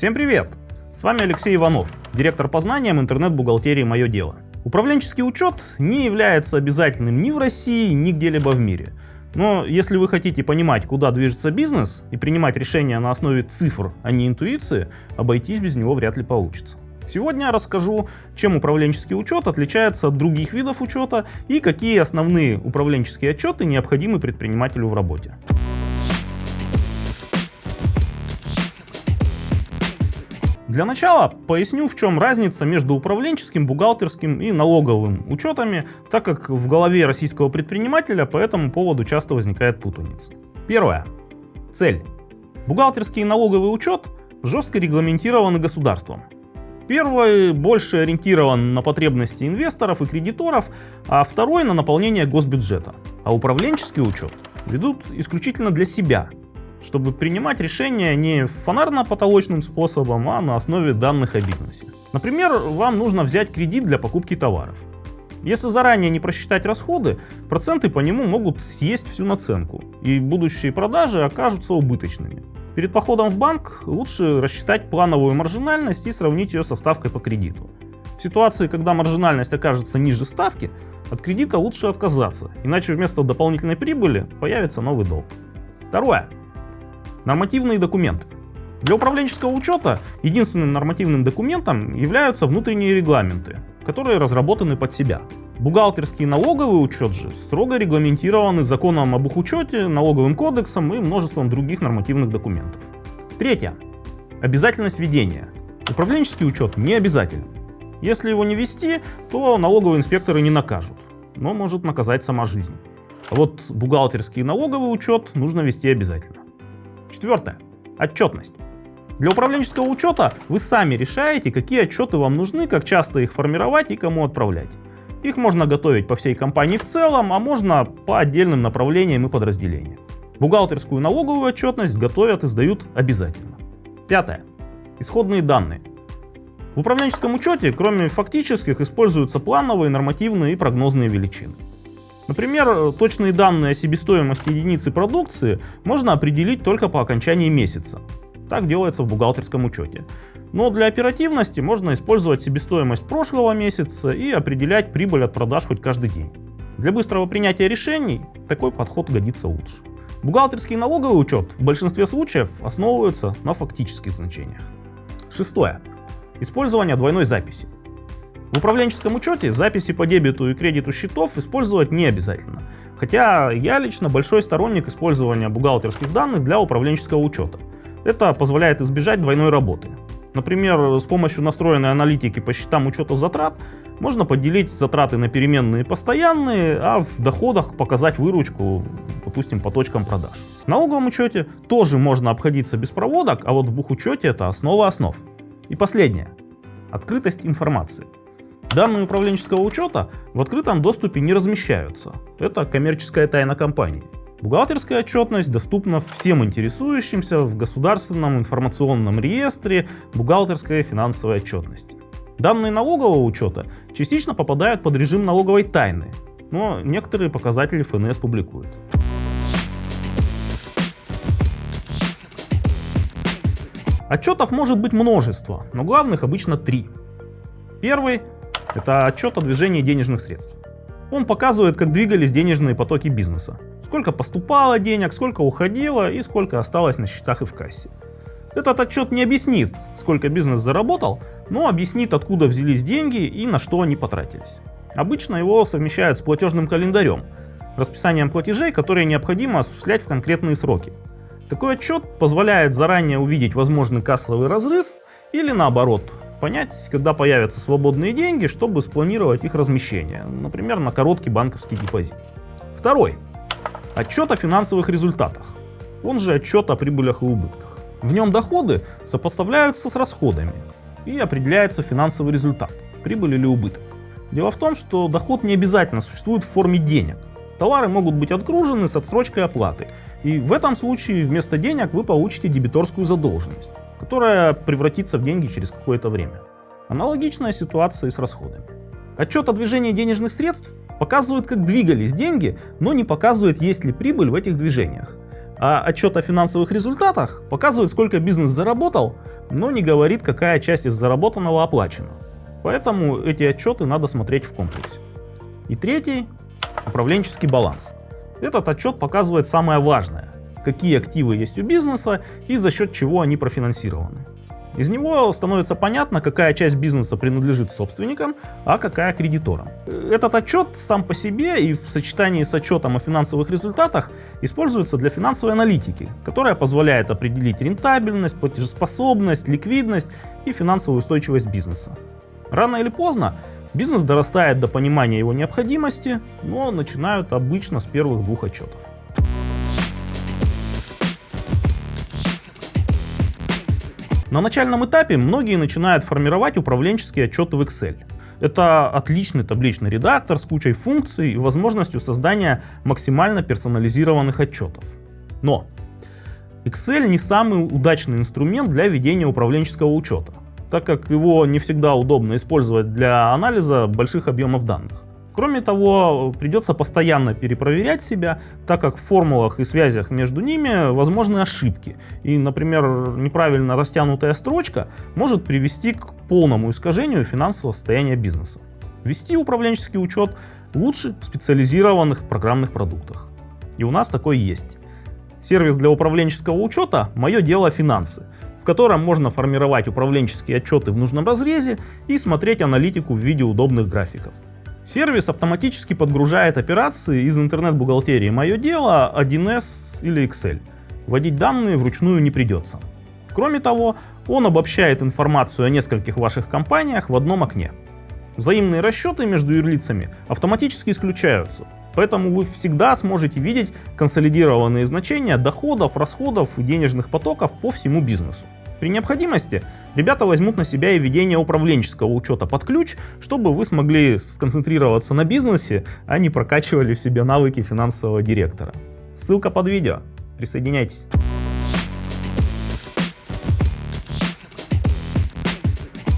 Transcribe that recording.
Всем привет! С вами Алексей Иванов, директор по знаниям интернет-бухгалтерии «Мое дело». Управленческий учет не является обязательным ни в России, ни где-либо в мире. Но если вы хотите понимать, куда движется бизнес и принимать решения на основе цифр, а не интуиции, обойтись без него вряд ли получится. Сегодня я расскажу, чем управленческий учет отличается от других видов учета и какие основные управленческие отчеты необходимы предпринимателю в работе. Для начала поясню, в чем разница между управленческим, бухгалтерским и налоговым учетами, так как в голове российского предпринимателя по этому поводу часто возникает путаница. Первое. Цель. Бухгалтерский и налоговый учет жестко регламентированы государством. Первый больше ориентирован на потребности инвесторов и кредиторов, а второй на наполнение госбюджета. А управленческий учет ведут исключительно для себя, чтобы принимать решения не фонарно-потолочным способом, а на основе данных о бизнесе. Например, вам нужно взять кредит для покупки товаров. Если заранее не просчитать расходы, проценты по нему могут съесть всю наценку, и будущие продажи окажутся убыточными. Перед походом в банк лучше рассчитать плановую маржинальность и сравнить ее со ставкой по кредиту. В ситуации, когда маржинальность окажется ниже ставки, от кредита лучше отказаться, иначе вместо дополнительной прибыли появится новый долг. Второе. Нормативные документы. Для управленческого учета единственным нормативным документом являются внутренние регламенты, которые разработаны под себя. Бухгалтерский налоговый учет же строго регламентированы законом об их учете, налоговым кодексом и множеством других нормативных документов. Третье. Обязательность ведения. Управленческий учет не обязателен. Если его не вести, то налоговые инспекторы не накажут, но может наказать сама жизнь. А вот бухгалтерский и налоговый учет нужно вести обязательно. Четвертое. Отчетность. Для управленческого учета вы сами решаете, какие отчеты вам нужны, как часто их формировать и кому отправлять. Их можно готовить по всей компании в целом, а можно по отдельным направлениям и подразделениям. Бухгалтерскую налоговую отчетность готовят и сдают обязательно. Пятое. Исходные данные. В управленческом учете, кроме фактических, используются плановые, нормативные и прогнозные величины. Например, точные данные о себестоимости единицы продукции можно определить только по окончании месяца. Так делается в бухгалтерском учете. Но для оперативности можно использовать себестоимость прошлого месяца и определять прибыль от продаж хоть каждый день. Для быстрого принятия решений такой подход годится лучше. Бухгалтерский налоговый учет в большинстве случаев основываются на фактических значениях. Шестое. Использование двойной записи. В управленческом учете записи по дебету и кредиту счетов использовать не обязательно. Хотя я лично большой сторонник использования бухгалтерских данных для управленческого учета. Это позволяет избежать двойной работы. Например, с помощью настроенной аналитики по счетам учета затрат можно поделить затраты на переменные и постоянные, а в доходах показать выручку, допустим, по точкам продаж. В налоговом учете тоже можно обходиться без проводок, а вот в бухучете это основа основ. И последнее. Открытость информации. Данные управленческого учета в открытом доступе не размещаются. Это коммерческая тайна компании. Бухгалтерская отчетность доступна всем интересующимся в государственном информационном реестре бухгалтерской финансовой отчетности. Данные налогового учета частично попадают под режим налоговой тайны, но некоторые показатели ФНС публикуют. Отчетов может быть множество, но главных обычно три. Первый это отчет о движении денежных средств. Он показывает, как двигались денежные потоки бизнеса. Сколько поступало денег, сколько уходило и сколько осталось на счетах и в кассе. Этот отчет не объяснит, сколько бизнес заработал, но объяснит, откуда взялись деньги и на что они потратились. Обычно его совмещают с платежным календарем, расписанием платежей, которые необходимо осуществлять в конкретные сроки. Такой отчет позволяет заранее увидеть возможный кассовый разрыв или наоборот, понять, когда появятся свободные деньги, чтобы спланировать их размещение, например, на короткий банковский депозит. Второй. Отчет о финансовых результатах. Он же отчет о прибылях и убытках. В нем доходы сопоставляются с расходами и определяется финансовый результат, прибыль или убыток. Дело в том, что доход не обязательно существует в форме денег. Товары могут быть отгружены с отсрочкой оплаты, и в этом случае вместо денег вы получите дебиторскую задолженность которая превратится в деньги через какое-то время. Аналогичная ситуация и с расходами. Отчет о движении денежных средств показывает, как двигались деньги, но не показывает, есть ли прибыль в этих движениях. А отчет о финансовых результатах показывает, сколько бизнес заработал, но не говорит, какая часть из заработанного оплачена. Поэтому эти отчеты надо смотреть в комплексе. И третий – управленческий баланс. Этот отчет показывает самое важное – какие активы есть у бизнеса и за счет чего они профинансированы. Из него становится понятно, какая часть бизнеса принадлежит собственникам, а какая кредиторам. Этот отчет сам по себе и в сочетании с отчетом о финансовых результатах используется для финансовой аналитики, которая позволяет определить рентабельность, платежеспособность, ликвидность и финансовую устойчивость бизнеса. Рано или поздно бизнес дорастает до понимания его необходимости, но начинают обычно с первых двух отчетов. На начальном этапе многие начинают формировать управленческие отчеты в Excel. Это отличный табличный редактор с кучей функций и возможностью создания максимально персонализированных отчетов. Но Excel не самый удачный инструмент для ведения управленческого учета, так как его не всегда удобно использовать для анализа больших объемов данных. Кроме того, придется постоянно перепроверять себя, так как в формулах и связях между ними возможны ошибки. И, например, неправильно растянутая строчка может привести к полному искажению финансового состояния бизнеса. Вести управленческий учет лучше в специализированных программных продуктах. И у нас такой есть. Сервис для управленческого учета «Мое дело финансы», в котором можно формировать управленческие отчеты в нужном разрезе и смотреть аналитику в виде удобных графиков. Сервис автоматически подгружает операции из интернет-бухгалтерии «Мое дело», 1С или Excel. Вводить данные вручную не придется. Кроме того, он обобщает информацию о нескольких ваших компаниях в одном окне. Взаимные расчеты между юрлицами автоматически исключаются, поэтому вы всегда сможете видеть консолидированные значения доходов, расходов и денежных потоков по всему бизнесу. При необходимости ребята возьмут на себя и ведение управленческого учета под ключ, чтобы вы смогли сконцентрироваться на бизнесе, а не прокачивали в себе навыки финансового директора. Ссылка под видео. Присоединяйтесь.